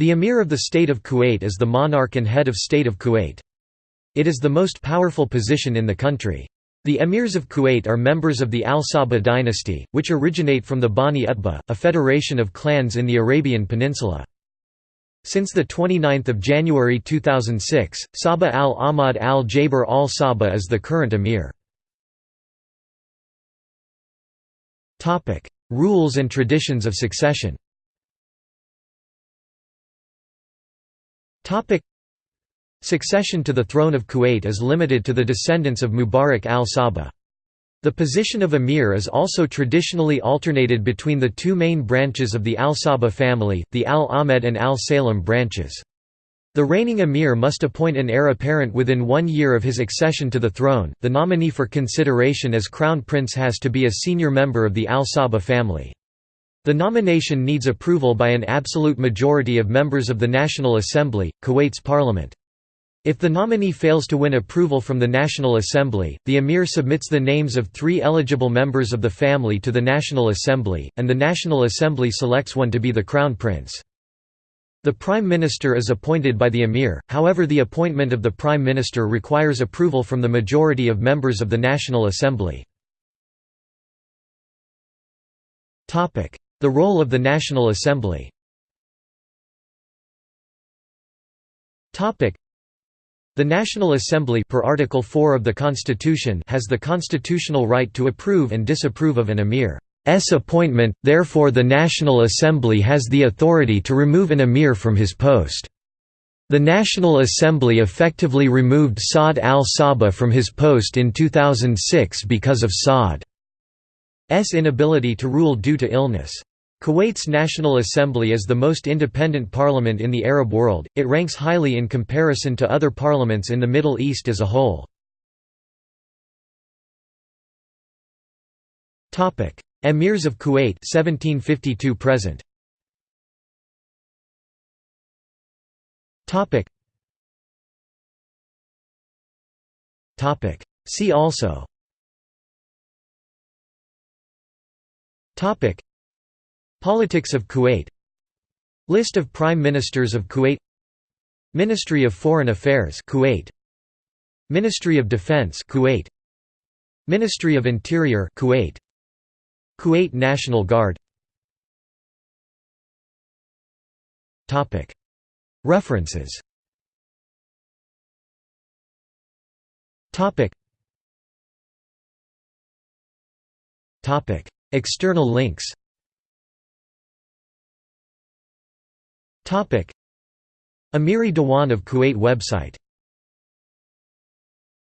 The Emir of the State of Kuwait is the monarch and head of state of Kuwait. It is the most powerful position in the country. The emirs of Kuwait are members of the Al Sabah dynasty, which originate from the Bani Utbah, a federation of clans in the Arabian Peninsula. Since 29 January 2006, Sabah al-Ahmad al-Jaber al-Sabah is the current emir. Rules and traditions of succession Succession to the throne of Kuwait is limited to the descendants of Mubarak al-Sabah. The position of emir is also traditionally alternated between the two main branches of the al-Sabah family, the al-Ahmed and al-Salem branches. The reigning emir must appoint an heir apparent within one year of his accession to the throne. The nominee for consideration as crown prince has to be a senior member of the al-Sabah family. The nomination needs approval by an absolute majority of members of the National Assembly, Kuwait's parliament. If the nominee fails to win approval from the National Assembly, the emir submits the names of three eligible members of the family to the National Assembly, and the National Assembly selects one to be the crown prince. The Prime Minister is appointed by the emir, however the appointment of the Prime Minister requires approval from the majority of members of the National Assembly. The role of the National Assembly the National Assembly per Article 4 of the Constitution has the constitutional right to approve and disapprove of an emir's appointment, therefore the National Assembly has the authority to remove an emir from his post. The National Assembly effectively removed Saad al-Sabah from his post in 2006 because of Saad's inability to rule due to illness. Kuwait's National Assembly is the most independent parliament in the Arab world, it ranks highly in comparison to other parliaments in the Middle East as a whole. Emirs of Kuwait 1752 present. See also Politics of Kuwait. List of Prime Ministers of Kuwait. Ministry of Foreign Affairs Kuwait. Ministry of Defense Kuwait. Ministry of Interior Kuwait. Kuwait National Guard. Topic. References. Topic. Topic. External links Amiri Dewan of Kuwait website